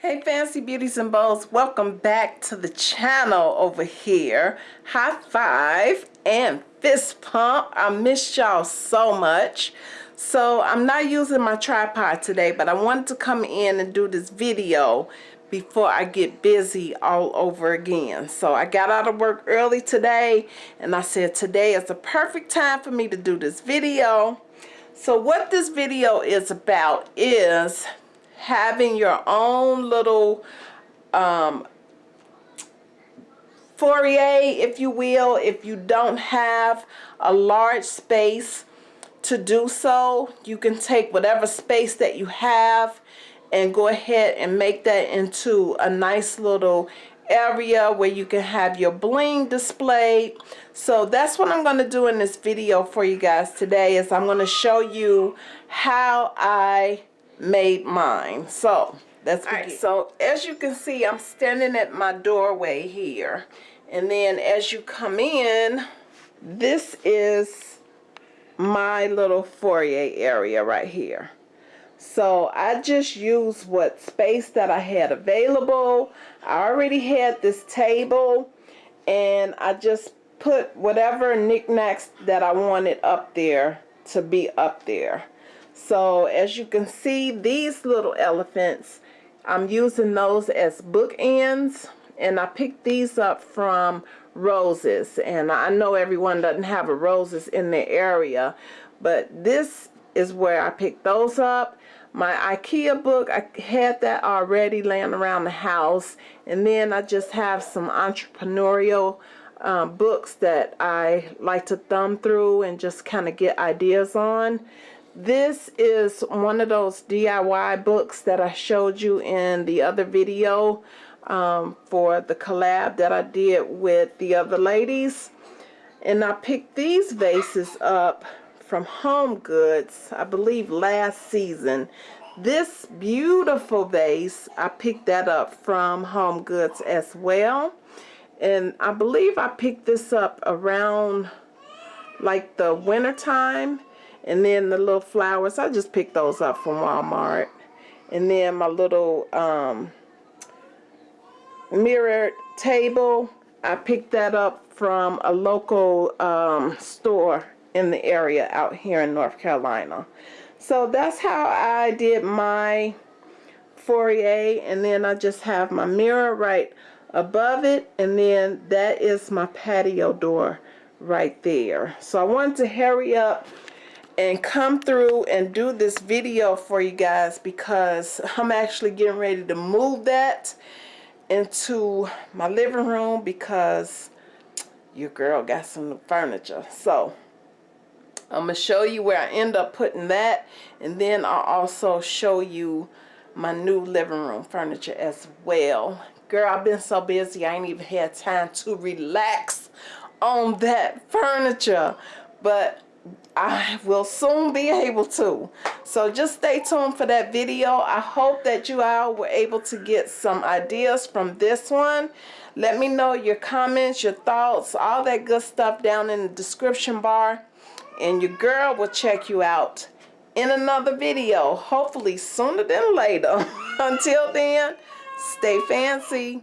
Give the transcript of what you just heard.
Hey Fancy Beauties and Bows, welcome back to the channel over here. High five and fist pump. I missed y'all so much. So I'm not using my tripod today, but I wanted to come in and do this video before I get busy all over again. So I got out of work early today and I said today is the perfect time for me to do this video. So what this video is about is having your own little um, foyer, if you will, if you don't have a large space to do so, you can take whatever space that you have and go ahead and make that into a nice little area where you can have your bling displayed. So that's what I'm going to do in this video for you guys today is I'm going to show you how I made mine. So let's. Right, so as you can see, I'm standing at my doorway here. And then as you come in, this is my little foyer area right here. So I just used what space that I had available. I already had this table and I just put whatever knickknacks that I wanted up there to be up there. So as you can see, these little elephants, I'm using those as bookends. And I picked these up from Roses. And I know everyone doesn't have a Roses in their area. But this is where I picked those up. My Ikea book, I had that already laying around the house. And then I just have some entrepreneurial um, books that I like to thumb through and just kind of get ideas on. This is one of those DIY books that I showed you in the other video um, for the collab that I did with the other ladies. And I picked these vases up from Home Goods, I believe last season. This beautiful vase, I picked that up from Home Goods as well. And I believe I picked this up around like the winter time and then the little flowers, I just picked those up from Walmart. And then my little um, mirrored table, I picked that up from a local um, store in the area out here in North Carolina. So that's how I did my foyer. And then I just have my mirror right above it. And then that is my patio door right there. So I wanted to hurry up and come through and do this video for you guys because I'm actually getting ready to move that into my living room because your girl got some furniture. So I'm gonna show you where I end up putting that and then I'll also show you my new living room furniture as well. Girl I've been so busy I ain't even had time to relax on that furniture. But I will soon be able to. So just stay tuned for that video. I hope that you all were able to get some ideas from this one. Let me know your comments, your thoughts, all that good stuff down in the description bar. And your girl will check you out in another video, hopefully sooner than later. Until then, stay fancy.